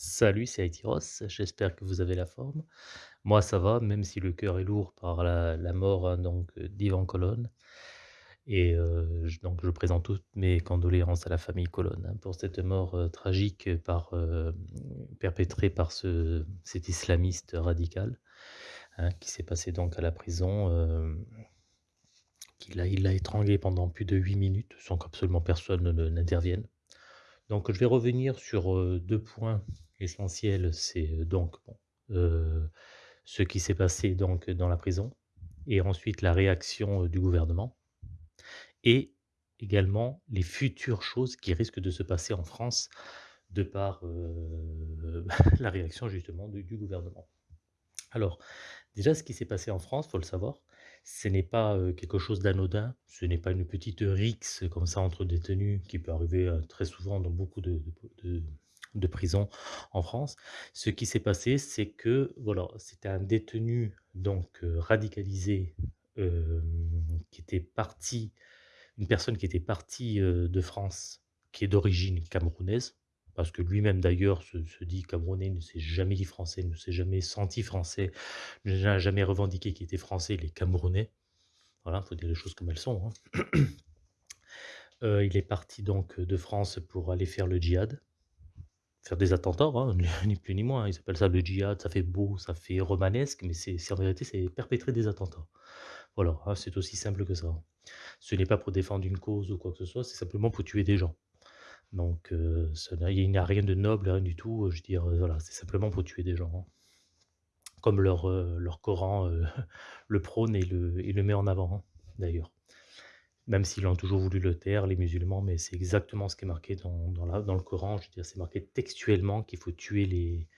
Salut, c'est Aïtiros, j'espère que vous avez la forme. Moi, ça va, même si le cœur est lourd par la mort, hein, donc heu, d'Yvan Colonne et heu, j donc je présente toutes mes condoléances à la famille Colonne, hein, pour cette mort, heu, tragique perpétrée par ce cet islamiste radical, hein, qui s'est passé donc à la prison, il l'a étranglé pendant plus de 8 minutes sans qu'absolument personne ne n'intervienne. Donc je vais revenir sur, heu, 2 points essentiels. C'est, heu, donc heu, ce qui s'est passé donc dans la prison et ensuite la réaction, heu, du gouvernement et également les futures choses qui risquent de se passer en France de par, la réaction justement du gouvernement. Alors, déjà ce qui s'est passé en France, faut le savoir, ce n'est pas, quelque chose d'anodin, ce n'est pas une petite rixe comme ça entre détenus qui peut arriver, très souvent dans beaucoup de de prisons en France. Ce qui s'est passé, c'est que, voilà, c'était un détenu donc heu, radicalisé, hem, qui était parti une personne qui était partie, heu, de France, qui est d'origine camerounaise, parce que lui-même d'ailleurs se dit camerounais, ne s'est jamais dit français, ne s'est jamais senti français, n'a jamais revendiqué qu'il était français, il est camerounais. Voilà, il faut dire les choses comme elles sont, hein. Il est parti donc de France pour aller faire le djihad, faire des attentats, hein, ni plus ni moins. Ils appellent ça le djihad, ça fait beau, ça fait romanesque, mais c'est en vérité, c'est perpétrer des attentats. Voilà, hein, c'est aussi simple que ça. Ce n'est pas pour défendre une cause ou quoi que ce soit, c'est simplement pour tuer des gens. Donc heu, ça il n'y a rien de noble, rien du tout, heu, je veux dire, heu, voilà, c'est simplement pour tuer des gens, hein. Comme leur, leur Coran, le prône et le et le met en avant, hein, d'ailleurs. Même s'ils ont toujours voulu le taire, les musulmans, mais c'est exactement ce qui est marqué dans dans le Coran. Je veux dire, c'est marqué textuellement qu'il faut tuer les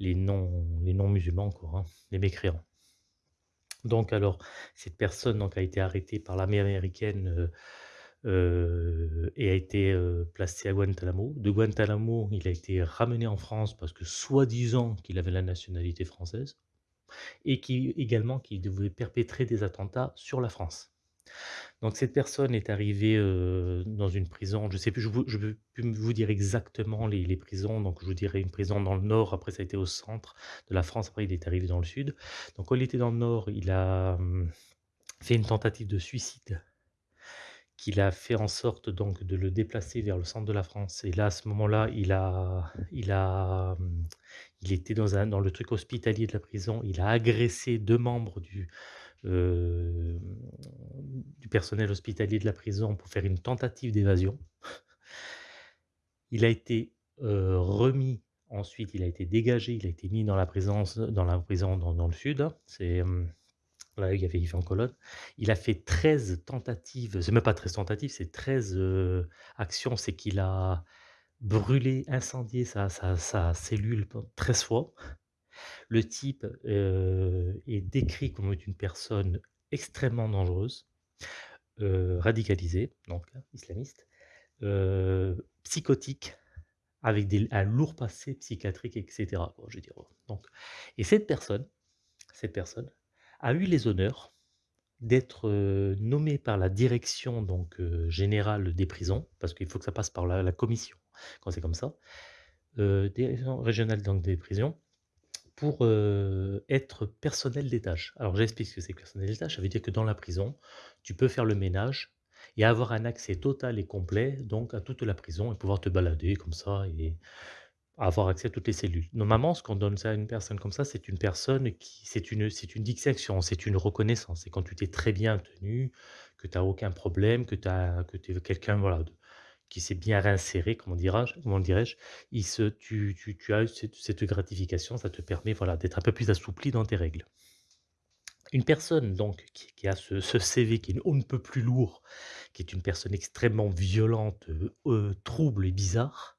les non les non-musulmans, quoi, hein, les mécréants. Donc alors, cette personne donc a été arrêtée par l'armée américaine, heu heu et a été, heu, placé à Guantanamo. De Guantanamo, il a été ramené en France parce que soi-disant qu'il avait la nationalité française et qui également qu'il devait perpétrer des attentats sur la France. Donc cette personne est arrivée, dans une prison, je sais plus, je je veux plus vous dire exactement les prisons, donc je vous dirais une prison dans le nord, après ça a été au centre de la France, après il est arrivé dans le sud. Donc quand il était dans le nord, il a, fait une tentative de suicide qu'il a fait en sorte donc de le déplacer vers le centre de la France. Et là, à ce moment-là, il a il a, il était dans le truc hospitalier de la prison, il a agressé 2 membres du, du personnel hospitalier de la prison pour faire une tentative d'évasion. Il a été, heu, remis ensuite, il a été dégagé, il a été mis dans la présence dans la prison dans le sud. C'est, hem, là il y avait Yvan Colonne. Il a fait 13 tentatives, c'est même pas 13 tentatives, c'est 13, heu, actions. C'est qu'il a brûlé, incendié sa cellule pen 13 fois. Le type, heu, est décrit comme une personne extrêmement dangereuse, heu, radicalisée, donc islamiste, heu, psychotique, avec un lourd passé psychiatrique et cetera. Quoi, je veux donc. Et cette personne cette personne a eu les honneurs d'être, nommée par la direction donc générale des prisons, parce qu'il faut que ça passe par la commission quand c'est comme ça, direction régionale donc des prisons pour, être personnel des tâches. Alors j'explique ce que c'est personnel des ça veut dire que dans la prison, tu peux faire le ménage et avoir un accès total et complet donc à toute la prison et pouvoir te balader comme ça et avoir accès à toutes les cellules. Normalement, ce qu'on donne ça à une personne comme ça, c'est une personne qui c'est une c'est une distinction, c'est une reconnaissance. C'est quand tu t'es très bien tenu, que tu as aucun problème, que tu as que tu es quelqu'un, voilà, de qui s'est bien réinséré, comment dira-je comment dirais-je? Tu as cette cette gratification, ça te permet, voilà, d'être un peu plus assoupli dans tes règles. Une personne donc qui a ce CV qui est on ne peut plus lourd, qui est une personne extrêmement violente, heu heu, trouble et bizarre,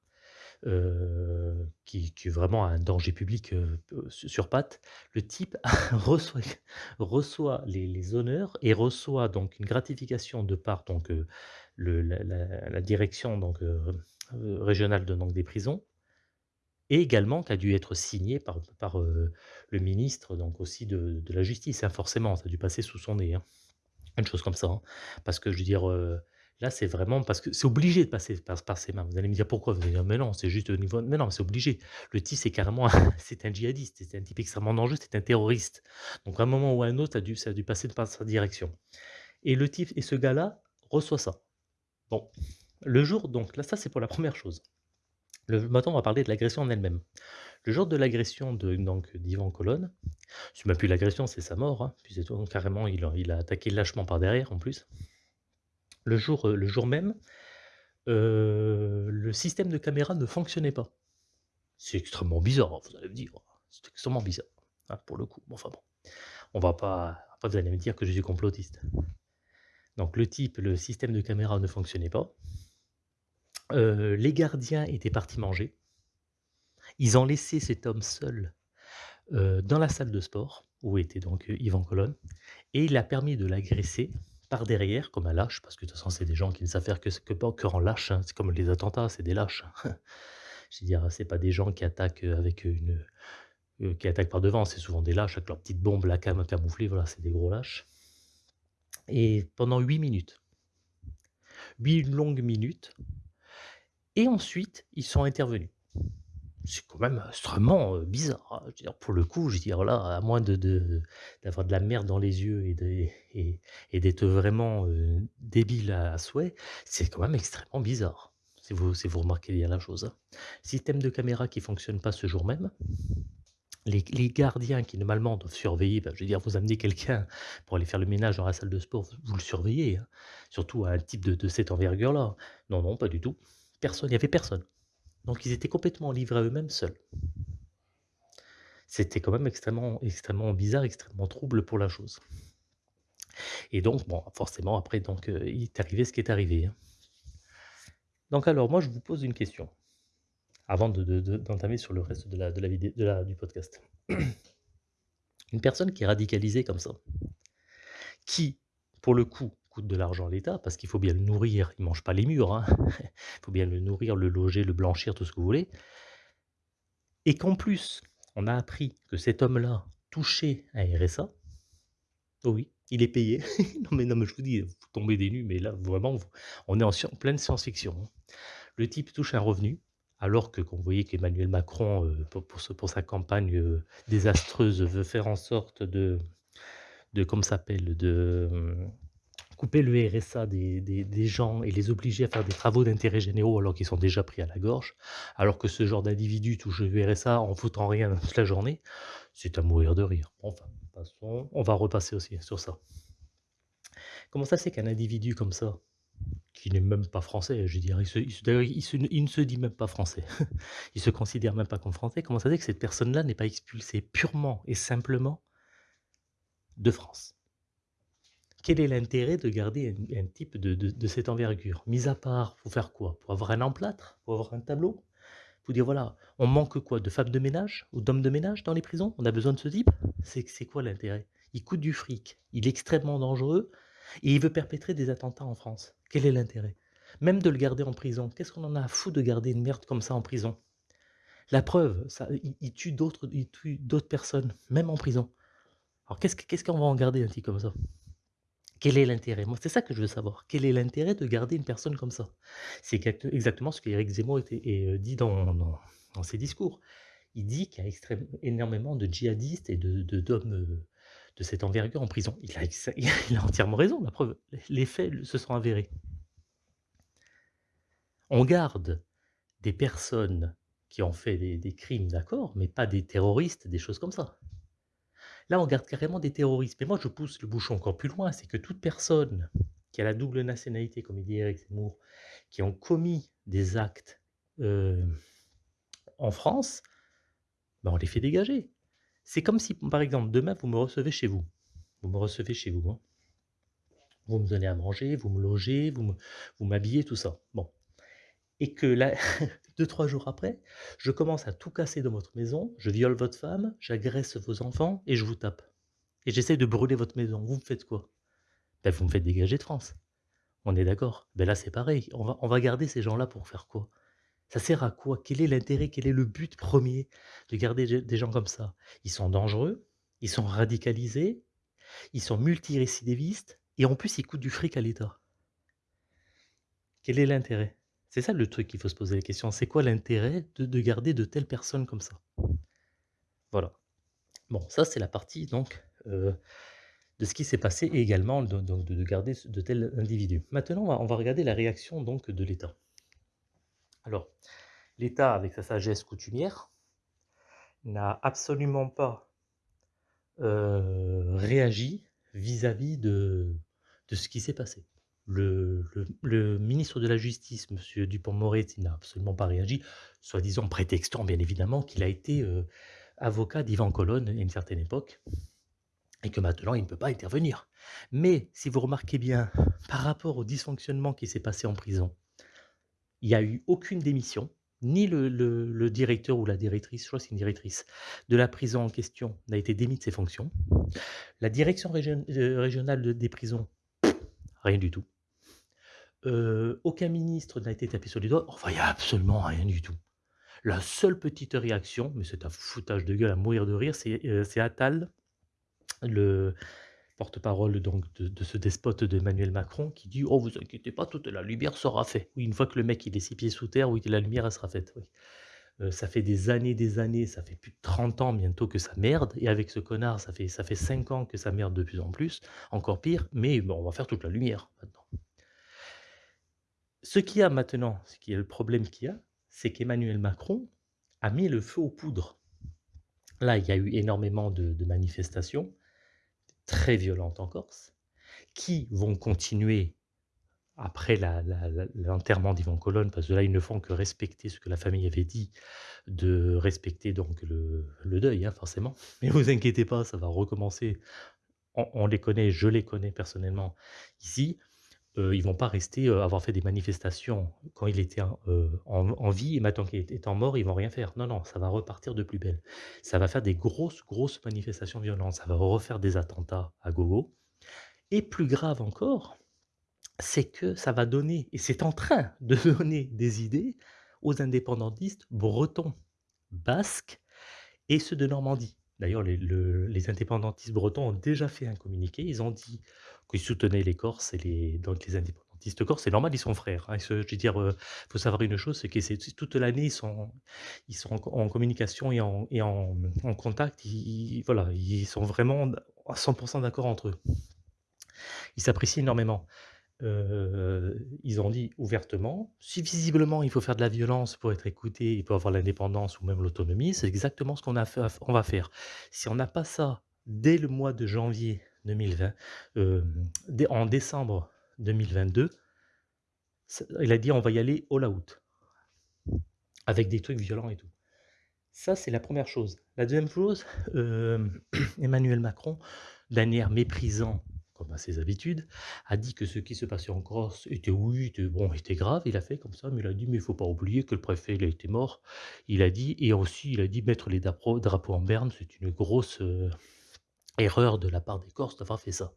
heu, qui qui est vraiment un danger public, peu sur pattes. Le type reçoit les honneurs et reçoit donc une gratification de part donc la direction donc heu heu, régionale donc des prisons et également qui a dû être signé par par, heu, le ministre donc aussi de de la justice, hein, forcément, ça a dû passer sous son nez, hein. Une chose comme ça, hein. Parce que je veux dire, Là, c'est vraiment parce que c'est obligé de passer par par ses mains. Vous allez me dire: «Pourquoi?» vous allez dire: «Mais non, c'est juste au niveau» mais non, c'est obligé. Le type, c'est carrément c'est un djihadiste, c'est un type extrêmement dangereux, c'est un terroriste. Donc à un moment ou à un autre, ça a dû ça a dû passer par sa direction et le type et ce gars-là reçoit ça. Bon, le jour donc là, ça, c'est pour la première chose. Le maintenant, on va parler de l'agression en elle-même. Le jour de l'agression d'Ivan Colonne, c'est même plus l'agression, c'est sa mort, hein, puis c'est tout, carrément, il a attaqué lâchement par derrière, en plus. Le jour, heu, le jour même, heu, le système de caméra ne fonctionnait pas. C'est extrêmement bizarre, vous allez me dire. C'est extrêmement bizarre, hein, pour le coup. Enfin bon, on va pas vous allez me dire que je suis complotiste. Donc le type, le système de caméra ne fonctionnait pas. Heu, les gardiens étaient partis manger. Ils ont laissé cet homme seul, heu, dans la salle de sport où était donc, heu, Yvan Colonne et il a permis de l'agresser par derrière comme un lâche, parce que de toute façon c'est des gens qui ne savent faire que que que lâche, hein. C'est comme les attentats, c'est des lâches. Je veux dire, c'est pas des gens qui attaquent, avec, une, qui attaquent par devant, c'est souvent des lâches avec leurs petites bombes là cam camouflées, voilà, c'est des gros lâches et pendant 8 minutes, 8 longues minutes et ensuite ils sont intervenus. C'est quand même extrêmement, heu, bizarre, hein. Je veux dire, pour le coup, je veux dire là, à moins d'avoir de la merde dans les yeux et d'être vraiment, heu, débile à souhait, c'est quand même extrêmement bizarre. Si vous si vous remarquez bien la chose, hein. Système de caméra qui fonctionne pas ce jour même. Les gardiens qui normalement doivent surveiller, je veux dire, vous amenez quelqu'un pour aller faire le ménage dans la salle de sport, vous le surveillez, hein. Surtout un type de cette envergure-là. Non, non, pas du tout. Personne, il y avait personne. Donc ils étaient complètement livrés à eux-mêmes, seuls. C'était quand même extrêmement extrêmement bizarre, extrêmement trouble pour la chose et donc forcément après donc, heu, il est arrivé ce qui est arrivé, hein. Donc alors moi, je vous pose une question, avant de de de d'entamer sur le reste de la de la vidé de la du podcast. Une personne qui est radicalisée comme ça, qui, pour le coup, coûte de l'argent à l'État, parce qu'il faut bien le nourrir, il mange pas les murs, hein. Il faut bien le nourrir, le loger, le blanchir, tout ce que vous voulez et qu'en plus, on a appris que cet homme-là touchait un RSA. Oh oui, il est payé. Non mais non mais je vous dis, vous tombez des nues, mais là vraiment, on est en pleine science-fiction, hein. Le type touche un revenu, alors que vous voyez qu'Emmanuel Macron, heu, pour pour sa campagne, heu, désastreuse, veut faire en sorte de de comment ça s'appelle? De, mmh, couper le RSA des des gens et les obliger à faire des travaux d'intérêt généraux alors qu'ils sont déjà pris à la gorge. Alors que ce genre d'individu touche le RSA en foutant rien toute la journée, c'est à mourir de rire. Enfin, passons, on va repasser aussi sur ça. Comment ça fait qu'un individu comme ça, qui n'est même pas français, je dire, il se il ne se dit même pas français. Il se considère même pas comme français. Comment ça se fait que cette personne-là n'est pas expulsée purement et simplement de France? Quel est l'intérêt de garder un type de de cette envergure? Mis à part, pour faire quoi? Pour avoir un emplâtre? Pour avoir un tableau? Pour dire voilà, on manque quoi? De femmes de ménage? Ou d'hommes de ménage dans les prisons? On a besoin de ce type? C'est quoi l'intérêt? Il coûte du fric, il est extrêmement dangereux et il veut perpétrer des attentats en France. Quel est l'intérêt? Même de le garder en prison, qu'est-ce qu'on en a à foutre de garder une merde comme ça en prison? La preuve, ça il tue d'autres personnes, même en prison. Alors qu'est-ce que qu'est-ce qu'on va en garder un type comme ça? Quel est l'intérêt? Moi, c'est ça que je veux savoir. Quel est l'intérêt de garder une personne comme ça? C'est exact exactement ce qu'Éric Zemmour était heu, dit dans ses discours. Il dit qu'il y a énormément de djihadistes et de de d'hommes, heu, de cette envergure en prison. Il a entièrement raison, la preuve, les faits se sont avérés. On garde des personnes qui ont fait des crimes, d'accord, mais pas des terroristes, des choses comme ça. Là, on garde carrément des terroristes. Mais moi, je pousse le bouchon encore plus loin, c'est que toute personne qui a la double nationalité, comme il dit Éric Zemmour, qui ont commis des actes, heu, en France, bah, on les fait dégager. C'est comme si, par exemple, demain, vous me recevez chez vous. Vous me recevez chez vous, hein. Vous me donnez à manger, vous me logez, vous m'habillez, tout ça. Bon et que là, 2-3 jours après, je commence à tout casser dans votre maison, je viole votre femme, j'agresse vos enfants et je vous tape et j'essaie de brûler votre maison. Vous me faites quoi? Bah, vous me faites dégager de France. On est d'accord? Beh, là, c'est pareil. On va garder ces gens-là pour faire quoi? Ça sert à quoi? Quel est l'intérêt? Quel est le but premier de garder des gens comme ça? Ils sont dangereux, ils sont radicalisés, ils sont multirécidivistes et en plus, ils coûtent du fric à l'État. Quel est l'intérêt? C'est ça le truc qu'il faut se poser la question. C'est quoi l'intérêt de de garder de telles personnes comme ça? Voilà. Bon, ça c'est la partie donc, heu, de ce qui s'est passé et également donc de garder de tels individus. Maintenant on va on va regarder la réaction donc de l'État. Alors, l'État avec sa sagesse coutumière n'a absolument pas, heu, réagi vis-à-vis de ce qui s'est passé. Le ministre de la justice, monsieur Dupond-Moretti, n'a absolument pas réagi, soi-disant prétextant bien évidemment qu'il a été, heu, avocat d'Ivan Colonne à une certaine époque et que maintenant il ne peut pas intervenir. Mais si vous remarquez bien, par rapport au dysfonctionnement qui s'est passé en prison, il y a eu aucune démission, ni le directeur ou la directrice, je crois que c'est une directrice, de la prison en question n'a été démis de ses fonctions. La direction heu, régionale de des prisons, rien du tout. Heu, aucun ministre n'a été tapé sur les doigts, enfin il y a absolument rien du tout. La seule petite réaction, mais c'est un foutage de gueule à mourir de rire, c'est, c'est Attal, le porte-parole donc de ce despote d'Emmanuel Macron qui dit: «Oh vous inquiétez pas, toute la lumière sera fait». Oui, une fois que le mec il est 6 pieds sous terre, oui, la lumière sera faite, oui. Heu, ça fait des années, des années, ça fait plus de 30 ans bientôt que ça merde et avec ce connard, ça fait ça fait 5 ans que ça merde de plus en plus, encore pire, mais bon, on va faire toute la lumière maintenant. Ce qu'il y a maintenant, ce qui est le problème qu'il y a, c'est qu'Emmanuel Macron a mis le feu aux poudres. Là, il y a eu énormément de manifestations, très violentes en Corse, qui vont continuer après l'enterrement d'Yvan Colonne, parce que là, ils ne font que respecter ce que la famille avait dit, de respecter donc le, deuil, hein, forcément. Mais vous inquiétez pas, ça va recommencer. On les connaît, je les connais personnellement ici. Heu, ils vont pas rester, heu, avoir fait des manifestations quand il était en, heu, en en vie et maintenant qu'il est étant mort, ils vont rien faire. Non, non, ça va repartir de plus belle. Ça va faire des grosses, grosses manifestations violentes, ça va refaire des attentats à gogo et plus grave encore, c'est que ça va donner et c'est en train de donner des idées aux indépendantistes bretons, basques et ceux de Normandie. D'ailleurs, les le les indépendantistes bretons ont déjà fait un communiqué. Ils ont dit qu'ils soutenaient les Corses et les donc les indépendantistes corses. C'est normal, ils sont frères, hein. Je veux dire, heu, faut savoir une chose, c'est que c'est toute l'année, ils sont en co en communication et en contact. Voilà, ils sont vraiment à 100% d'accord entre eux. Ils s'apprécient énormément. Heu, ils ont dit ouvertement: «Si visiblement il faut faire de la violence pour être écouté et pour avoir l'indépendance ou même l'autonomie, c'est exactement ce qu'on va faire. Si on n'a pas ça dès le mois de janvier 2020, hem, dès en décembre 2022, ce» il a dit: «On va y aller all out, avec des trucs violents et tout». Ça, c'est la première chose. La deuxième chose, hem, Emmanuel Macron, d'un air méprisant, comme à ses habitudes, a dit que ce qui se passait en Corse était oui, était bon, était grave. Il a fait comme ça, mais il a dit: «Mais il faut pas oublier que le préfet, il a été mort». Il a dit et aussi, il a dit: «Mettre les drapeaux en berne, c'est une grosse, heu, erreur de la part des Corses d'avoir fait ça».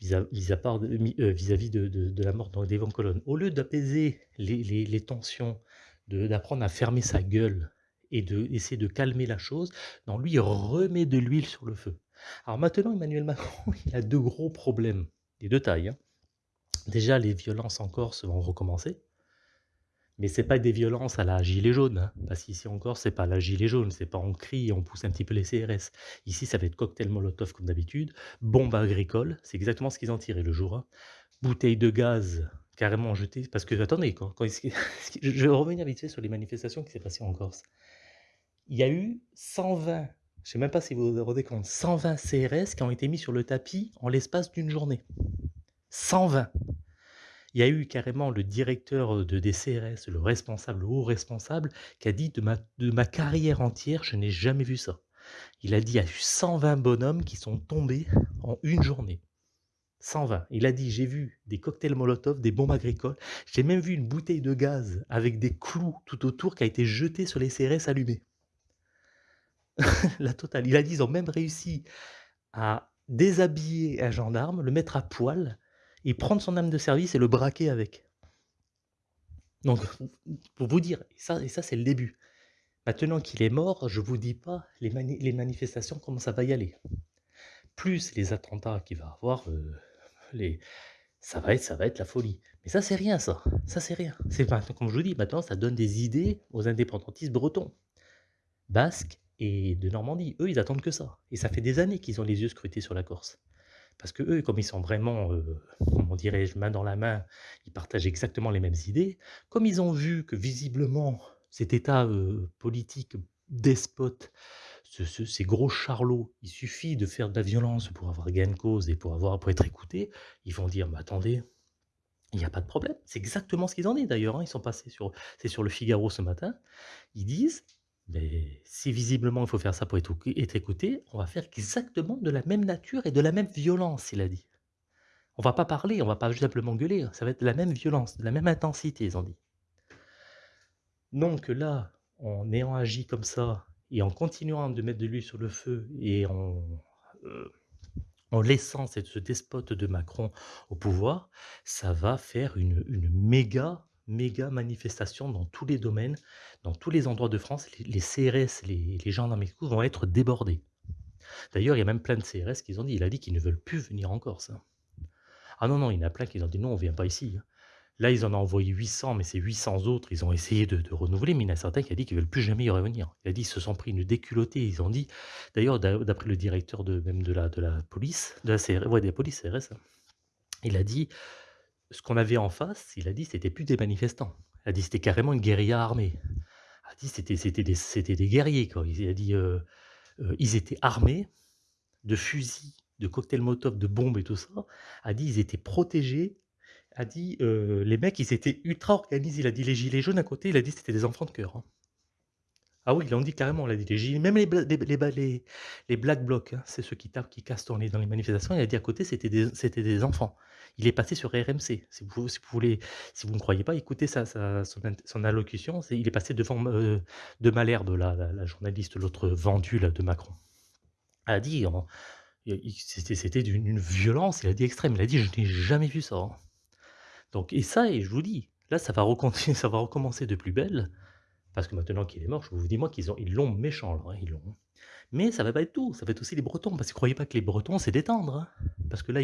De heu, vis-à-vis de de de la mort d'Evan Colonne. Au lieu d'apaiser les tensions, de d'apprendre à fermer sa gueule et d'essayer de calmer la chose, non, lui, remet de l'huile sur le feu. Alors maintenant, Emmanuel Macron, il a 2 gros problèmes, des 2 tailles, hein. Déjà, les violences en Corse vont recommencer, mais c'est pas des violences à la gilet jaune, hein, parce qu'ici en Corse, c'est pas la gilet jaune, c'est pas on crie on pousse un petit peu les CRS. Ici, ça va être cocktail molotov comme d'habitude, bombe agricole, c'est exactement ce qu'ils ont tiré le jour 1, bouteilles de gaz carrément jetées parce que attendez, quand je vais revenir vite fait sur les manifestations qui s'est passées en Corse. Il y a eu 120, je sais même pas si vous vous rendez compte, 120 CRS qui ont été mis sur le tapis en l'espace d'une journée. 120. Il y a eu carrément le directeur, de des CRS, le responsable, le haut responsable, qui a dit: «De ma de ma carrière entière, je n'ai jamais vu ça». Il a dit: «Il y a eu 120 bonhommes qui sont tombés en une journée». 120. Il a dit: «J'ai vu des cocktails molotov, des bombes agricoles, j'ai même vu une bouteille de gaz avec des clous tout autour qui a été jetée sur les CRS allumés». La totale. Il a dit: «Ils ont même réussi à déshabiller un gendarme, le mettre à poil et prendre son arme de service et le braquer avec». Donc pour vous dire et ça et ça c'est le début. Maintenant qu'il est mort, je vous dis pas les mani les manifestations comment ça va y aller. Plus les attentats qu'il va avoir, heu, les ça va être ça va être la folie. Mais ça, c'est rien ça, ça c'est rien. C'est pas comme je vous dis, maintenant ça donne des idées aux indépendantistes bretons, basques et de Normandie. Eux, ils attendent que ça et ça fait des années qu'ils ont les yeux scrutés sur la Corse. Parce que eux, comme ils sont vraiment, heu, comment dirais-je, main dans la main, ils partagent exactement les mêmes idées. Comme ils ont vu que visiblement cet état, heu, politique despote, ce ce ces gros charlots, il suffit de faire de la violence pour avoir gain de cause et pour avoir pour être écoutés, ils vont dire: «Mais attendez, il y a pas de problème». C'est exactement ce qu'ils ont dit d'ailleurs, hein, ils sont passés sur c'est sur Le Figaro ce matin. Ils disent: «Mais si visiblement il faut faire ça pour être écouté, on va faire exactement de la même nature et de la même violence», il a dit. On va pas parler, on va pas simplement gueuler, ça va être de la même violence, de la même intensité, ils ont dit. Donc là, en ayant agi comme ça et en continuant de mettre de l'huile sur le feu et en, heu, en laissant cette ce despote de Macron au pouvoir, ça va faire une une méga, méga manifestation dans tous les domaines, dans tous les endroits de France. Les CRS, les les gendarmes et vont être débordés. D'ailleurs, il y a même plein de CRS qui ont dit il a dit qu'ils ne veulent plus venir en Corse, hein. Ah non, non, il y en a plein qui ont dit: «Non, on vient pas ici», hein. Là, ils en ont envoyé 800, mais ces 800 autres, ils ont essayé de renouveler, mais il y en a certains qui a dit qu'ils veulent plus jamais y revenir. Il a dit: «Ils se sont pris une déculottée», ils ont dit d'ailleurs d'a d'après le directeur de même de la de la police, de la CR ouais, de la police CRS, hein, il a dit: «Ce qu'on avait en face», il a dit: «C'était plus des manifestants». Il a dit: «C'était carrément une guérilla armée». Il a dit: «C'était c'était des des guerriers, quoi». Il a dit, heu heu, ils étaient armés de fusils, de cocktails Molotov, de bombes et tout ça. A dit: «Ils étaient protégés a dit, heu, les mecs, ils étaient ultra organisés. Il a dit: «Les gilets jaunes à côté», il a dit: «C'était des enfants de cœur», hein. Ah oui, ils l'ont dit carrément, il a dit: même les les black blocs, hein, c'est ceux qui tapent, qui cassent dans les dans les manifestations, il a dit à côté, c'était des enfants. Il est passé sur RMC. Si vous voulez si vous ne croyez pas, écoutez sa sa son son allocution, il est passé devant, heu, de Malherbe, la journaliste, l'autre vendue de Macron. Elle a dit c'était d'une une violence, il a dit extrême. Il a dit: «Je n'ai jamais vu ça, hein». Donc et ça et je vous dis, là ça ça va recommencer de plus belle, parce que maintenant qu'il est mort, je vous dis moi qu'ils ont ils l'ont méchant là, hein, ils l'ont. Mais ça va pas être tout, ça va être aussi les Bretons, parce que croyez pas que les Bretons c'est détendre, hein. Parce que là,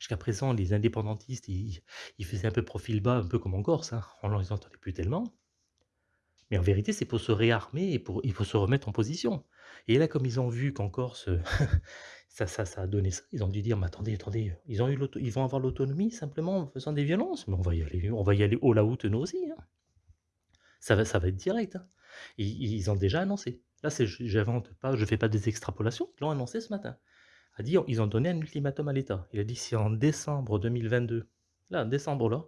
jusqu'à présent les indépendantistes, ils faisaient un peu profil bas, un peu comme en Corse, hein. On les entendait plus tellement. Mais en vérité, c'est pour se réarmer et pour il faut se remettre en position. Et là, comme ils ont vu qu'en Corse, ça ça a donné ça, ils ont dû dire: «Mais attendez, attendez, ils vont avoir l'autonomie simplement en faisant des violences? Mais on va y aller on va y aller nous aussi, hein». Ça va ça va être direct, hein. Ils ont déjà annoncé. Là, j'invente pas, je fais pas des extrapolations, ils l'ont annoncé ce matin. A dit ils ont donné un ultimatum à l'État. Il a dit: «Si en décembre 2022, là, décembre là,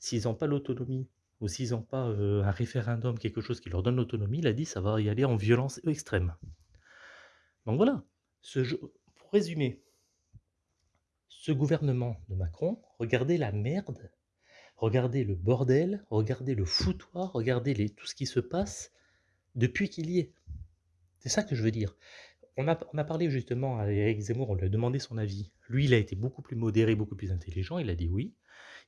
s'ils ont pas l'autonomie ou s'ils ont pas, heu, un référendum, quelque chose qui leur donne l'autonomie», il a dit: «Ça va y aller en violence extrême». Donc voilà, ce pour résumer ce gouvernement de Macron, regardez la merde, regardez le bordel, regardez le foutoir, regardez les tout ce qui se passe depuis qu'il y est. C'est ça que je veux dire. On a parlé justement à Éric Zemmour, on lui a demandé son avis. Lui, il a été beaucoup plus modéré, beaucoup plus intelligent, il a dit: «Oui».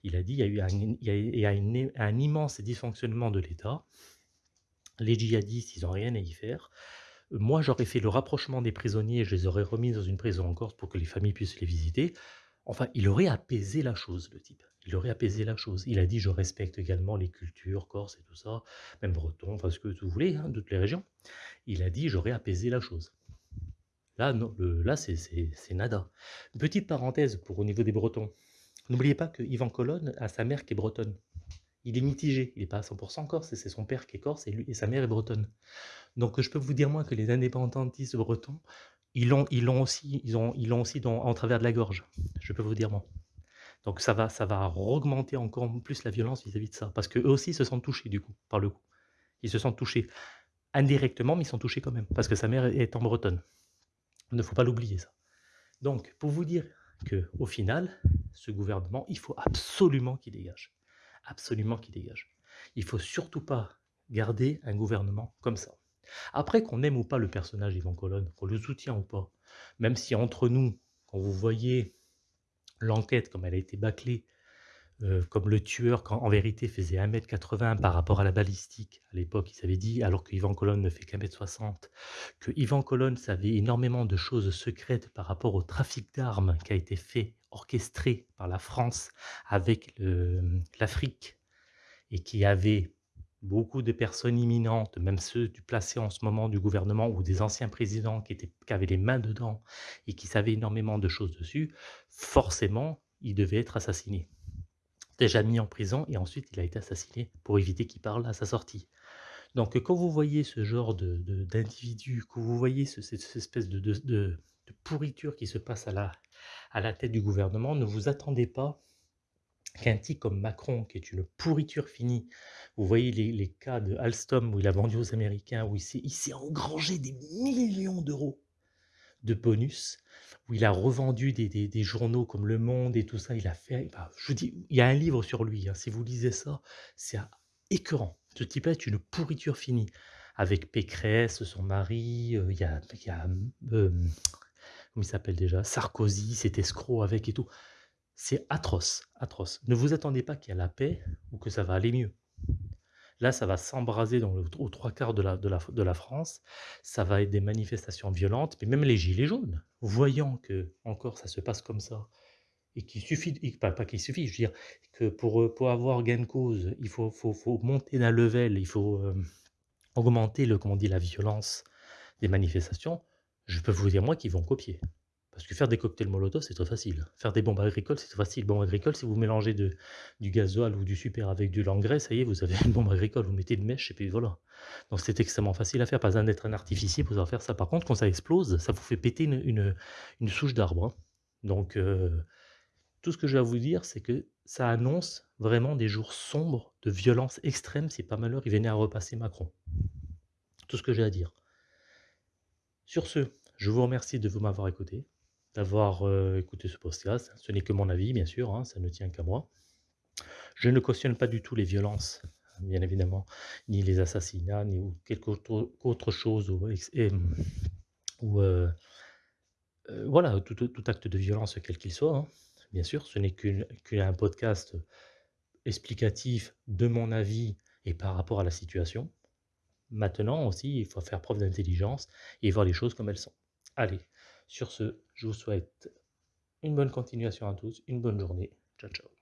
Il a dit: «Il y a eu un un immense dysfonctionnement de l'État. Les djihadistes, ils ont rien à y faire. Moi, j'aurais fait le rapprochement des prisonniers, je les aurais remis dans une prison en Corse pour que les familles puissent les visiter». Enfin, il aurait apaisé la chose, le type. Il aurait apaisé la chose. Il a dit: «Je respecte également les cultures corses et tout ça, même breton, enfin ce que vous voulez, hein, toutes les régions». Il a dit: «J'aurais apaisé la chose». Là, non, le là, c'est nada. Petite parenthèse pour au niveau des Bretons. N'oubliez pas que Yvan Colonne a sa mère qui est bretonne. Il est mitigé, il est pas à 100 corse et c'est son père qui est corse et lui et sa mère est bretonne. Donc je peux vous dire moi que les indépendantistes bretons, ils l'ont ils aussi ils ont ils aussi dans en travers de la gorge. Je peux vous dire moi. Donc ça va ça va augmenter encore plus la violence vis-à-vis de ça, parce qu'eux aussi se sentent touchés du coup, par le coup. Ils se sentent touchés. Indirectement, mais ils sont touchés quand même, parce que sa mère est en bretonne. Il ne faut pas l'oublier ça. Donc, pour vous dire qu'au final, ce gouvernement, il faut absolument qu'il dégage. Absolument qu'il dégage. Il faut surtout pas garder un gouvernement comme ça. Après, qu'on aime ou pas le personnage Yvan Colonne, qu'on le soutient ou pas, même si entre nous, quand vous voyez l'enquête comme elle a été bâclée, heu, comme le tueur en vérité faisait 1 m 80 par rapport à la balistique. À l'époque, ils avaient dit, alors que Yvan Colonne ne fait qu'1 m 60, que Yvan Colonne savait énormément de choses secrètes par rapport au trafic d'armes qui a été fait, orchestré par la France avec l'Afrique et qui avait beaucoup de personnes imminentes, même ceux du placés en ce moment du gouvernement ou des anciens présidents qui étaient avaient les mains dedans et qui savaient énormément de choses dessus, forcément, il devait être assassiné. Déjà mis en prison et ensuite il a été assassiné pour éviter qu'il parle à sa sortie. Donc quand vous voyez ce genre de de d'individu, que vous voyez ce cette cette espèce de de pourriture qui se passe à la à la tête du gouvernement, ne vous attendez pas qu'un type comme Macron, qui est une pourriture finie, vous voyez les les cas de Alstom où il a vendu aux Américains, où il s'est engrangé des millions d'euros de bonus, où il a revendu des des des journaux comme Le Monde et tout ça, il a fait enfin, je vous dis, il y a un livre sur lui, hein, si vous lisez ça, c'est écœurant. Ce type-là est une pourriture finie, avec Pécresse, son mari, heu, il y a il y a, hem, comment il s'appelle déjà? Sarkozy, cet escroc avec et tout. C'est atroce, atroce. Ne vous attendez pas qu'il y a la paix ou que ça va aller mieux. Là, ça va s'embraser dans aux 3/4 de la de la France. Ça va être des manifestations violentes, mais même les gilets jaunes, voyant qu'encore ça se passe comme ça et qu'il suffit et pas qu'il suffit, je veux dire que pour, pour avoir gain de cause, il faut faut faut monter d'un level, il faut, hem, augmenter le comment on dit? La violence des manifestations. Je peux vous dire moi qu'ils vont copier. Parce que faire des cocktails molotov, c'est très facile. Faire des bombes agricoles, c'est très facile. Bombe agricole, si vous mélangez du gasoil ou du super avec de l'engrais, ça y est, vous avez une bombe agricole. Vous mettez une mèche et puis voilà. Donc c'est extrêmement facile à faire, pas besoin d'être un artificier pour faire ça. Par contre, quand ça explose, ça vous fait péter une souche d'arbre, hein. Donc heu, tout ce que j'ai à vous dire, c'est que ça annonce vraiment des jours sombres de violence extrême si par malheur il venait à repasser Macron. Tout ce que j'ai à dire. Sur ce, je vous remercie de vous m'avoir écouté, d'avoir, heu, écouté ce podcast. Ce n'est que mon avis, bien sûr, hein, ça ne tient qu'à moi. Je ne cautionne pas du tout les violences, bien évidemment, ni les assassinats, ni ou quelque autre chose ou ou heu heu, voilà, tout acte de violence quel qu'il soit, hein. Bien sûr, ce n'est qu'un podcast explicatif de mon avis et par rapport à la situation. Maintenant aussi, il faut faire preuve d'intelligence et voir les choses comme elles sont. Allez, sur ce, je vous souhaite une bonne continuation à tous, une bonne journée. Ciao, ciao.